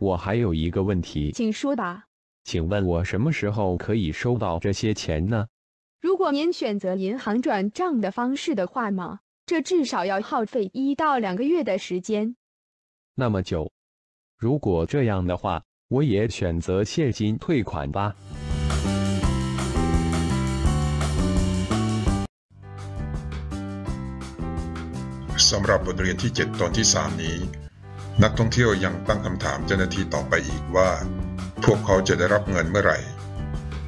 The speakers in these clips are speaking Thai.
我还有一个问题，请说吧。请问我什么时候可以收到这些钱呢？如果您选择银行转账的方式的话吗？这至少要耗费一到两个月的时间。那么久？如果这样的话，我也选择现金退款吧。สำหรับบทเรียนที่ 7 ตอนที่ 3 นี้ นักท่องเที่ยวยังตั้งคำถามเจ้าหน้าที่ต่อไปอีกว่า พวกเขาจะได้รับเงินเมื่อไหร่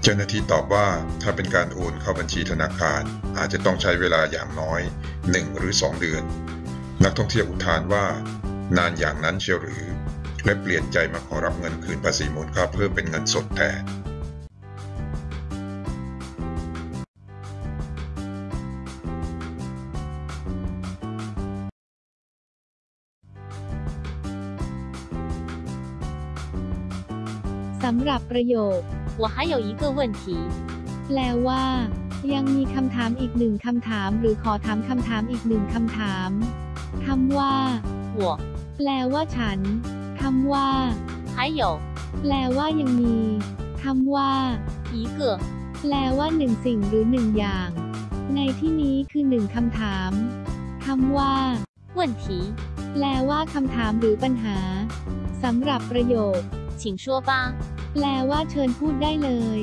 เจ้าหน้าที่ตอบว่าถ้าเป็นการโอนเข้าบัญชีธนาคาร อาจจะต้องใช้เวลาอย่างน้อย 1 หรือ 2 เดือน นักท่องเที่ยวอุทานว่า นานอย่างนั้นเชียวหรือ และเปลี่ยนใจมาขอรับเงินคืนภาษีมูลค่าเพิ่มเป็นเงินสดแทน สำหรับประโยค我还有一个问题แปลว่า ยังมีคำถามอีกหนึ่งคำถาม หรือขอถามคำถามอีกหนึ่งคำถามคำว่า我แปลว่าฉันคำว่า还有แปลว่ายังมีคำว่า一个แปลว่าหนึ่งสิ่งหรือหนึ่งอย่าง ในที่นี้คือหนึ่งคำถามคำว่า问题แปลว่าคำถามหรือปัญหาสำหรับประโยค请说吧 แปลว่าเชิญพูดได้เลย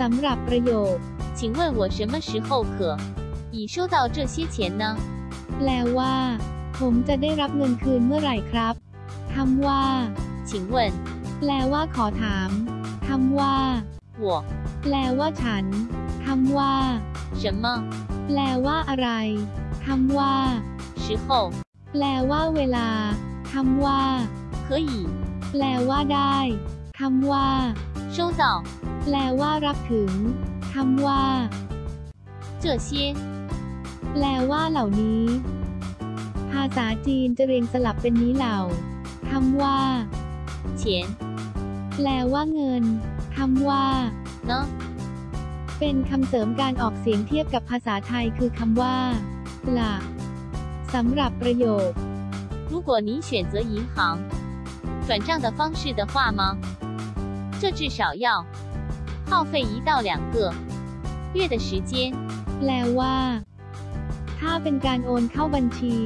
สำหรับประโยค请问我什么时候可以收到这些钱呢แปลว่า ผมจะได้รับเงินคืนเมื่อไหร่ครับ คำว่า请问แปลว่าขอถามคำว่า我แปลว่าฉันคำว่า什么แปลว่าอะไรคำว่า时候แปลว่าเวลาคำว่า可以แปลว่าได้คำว่า收到แปลว่ารับถึงคำว่า这些แปลว่าเหล่านี้ ภาษาจีนจะเรียงสลับเป็นนี้เหล่า คำว่า钱แปลว่าเงินคำว่าเนาะเป็นคำเสริมการออกเสียงเทียบกับภาษาไทยคือคำว่าหลักสำหรับประโยค如果你选择银行转账的方式的话吗这至少要耗费一到两个月的时间แปลว่า ถ้าเป็นการโอนเข้าบัญชี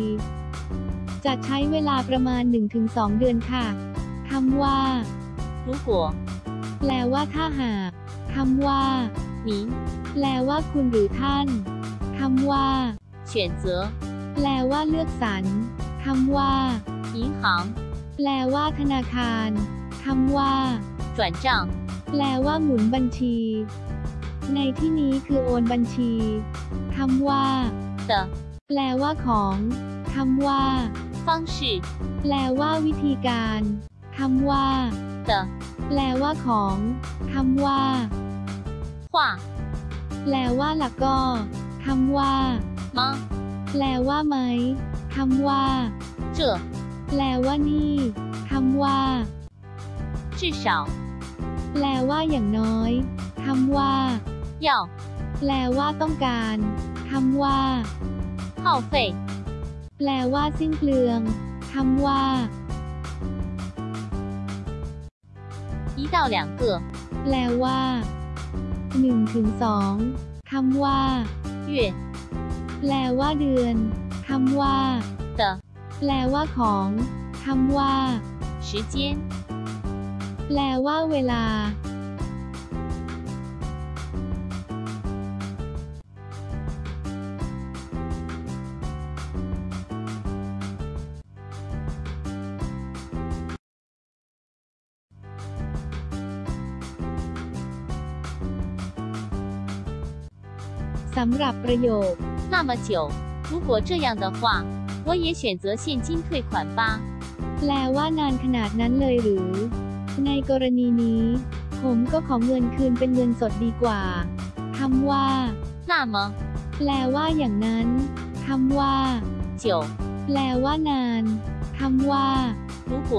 จะใช้เวลาประมาณ 1-2 เดือนค่ะ คำว่า如果แปลว่าถ้าหาก คำว่า你แปลว่าคุณหรือท่าน คำว่า选择แปลว่าเลือกสรร คำว่า银行แปลว่าธนาคาร คำว่า转账แปลว่าหมุนบัญชี ในที่นี้คือโอนบัญชี คำว่า的แปลว่าของ คำว่า 方式แปลว่าวิธีการ คำว่า的แปลว่าของ คำว่า画แปลว่าหลักก็ คำว่า吗แปลว่าไหม คำว่า这แปลว่านี่ คำว่า至少แปลว่าอย่างน้อย คำว่า要แปลว่าต้องการ คำว่า耗费 แปลว่าสิ้นเปลือง คำว่า一到两个แปลว่าหนึ่งถึงสองคำว่า月แปลว่าเดือน คำว่า的แปลว่าของ คำว่า时间แปลว่าเวลา สำหรับประโยค那么久如果这样的话我也选择现金退款吧แปลว่านานขนาดนั้นเลยหรือ ในกรณีนี้ ผมก็ขอเงินคืนเป็นเงินสดดีกว่าคำว่า那么แปลว่าอย่างนั้นคำว่า久แปลว่านานค คำว่า 如果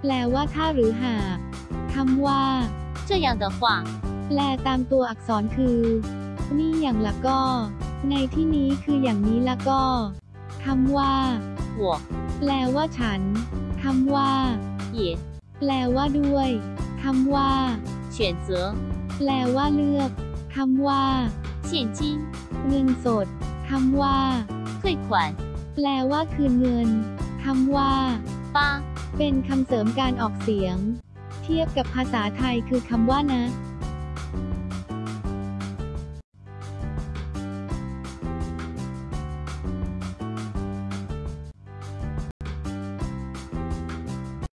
แปลว่าถ้าหรือหากคำว่า 这样的话， แปลตามตัวอักษรคือ นี่อย่างละก็ ในที่นี้คืออย่างนี้ละก็คำว่า 我 แปลว่าฉันคำว่า 也 แปลว่าด้วยคำว่า 选择 แปลว่าเลือกคำว่า 现金、 เงินสดคำว่า 汇款、 แปลว่าคืนเงินคำว่า 八、 เป็นคำเสริมการออกเสียง เทียบกับภาษาไทยคือคำว่านะ